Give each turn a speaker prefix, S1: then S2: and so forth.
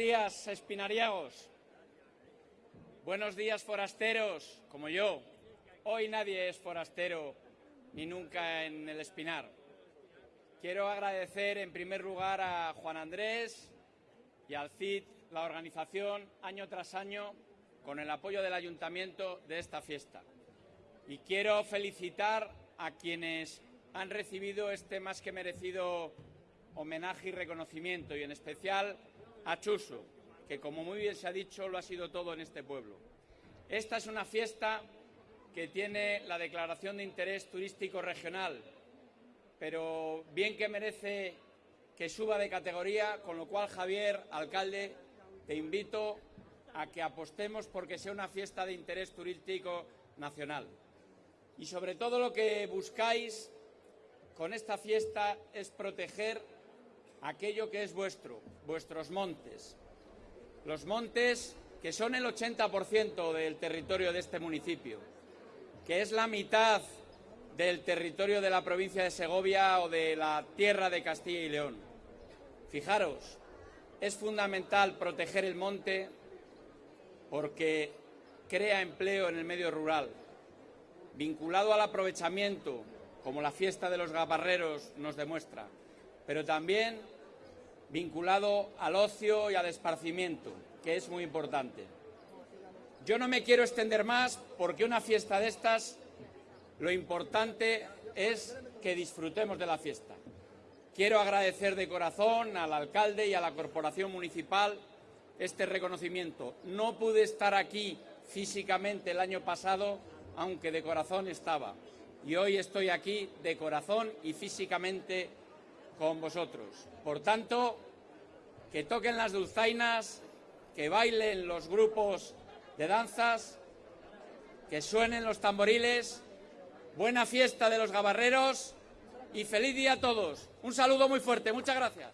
S1: días, espinariagos. Buenos días, forasteros, como yo. Hoy nadie es forastero ni nunca en el Espinar. Quiero agradecer en primer lugar a Juan Andrés y al CID la organización año tras año con el apoyo del ayuntamiento de esta fiesta. Y quiero felicitar a quienes han recibido este más que merecido homenaje y reconocimiento, y en especial a Chuso, que como muy bien se ha dicho, lo ha sido todo en este pueblo. Esta es una fiesta que tiene la declaración de interés turístico regional, pero bien que merece que suba de categoría, con lo cual, Javier, alcalde, te invito a que apostemos porque sea una fiesta de interés turístico nacional. Y sobre todo lo que buscáis con esta fiesta es proteger aquello que es vuestro, vuestros montes. Los montes que son el 80% del territorio de este municipio, que es la mitad del territorio de la provincia de Segovia o de la tierra de Castilla y León. Fijaros, es fundamental proteger el monte porque crea empleo en el medio rural, vinculado al aprovechamiento, como la fiesta de los gabarreros nos demuestra, pero también vinculado al ocio y al esparcimiento, que es muy importante. Yo no me quiero extender más porque una fiesta de estas lo importante es que disfrutemos de la fiesta. Quiero agradecer de corazón al alcalde y a la corporación municipal este reconocimiento. No pude estar aquí físicamente el año pasado, aunque de corazón estaba. Y hoy estoy aquí de corazón y físicamente con vosotros. Por tanto, que toquen las dulzainas, que bailen los grupos de danzas, que suenen los tamboriles Buena fiesta de los gabarreros y feliz día a todos. Un saludo muy fuerte. Muchas gracias.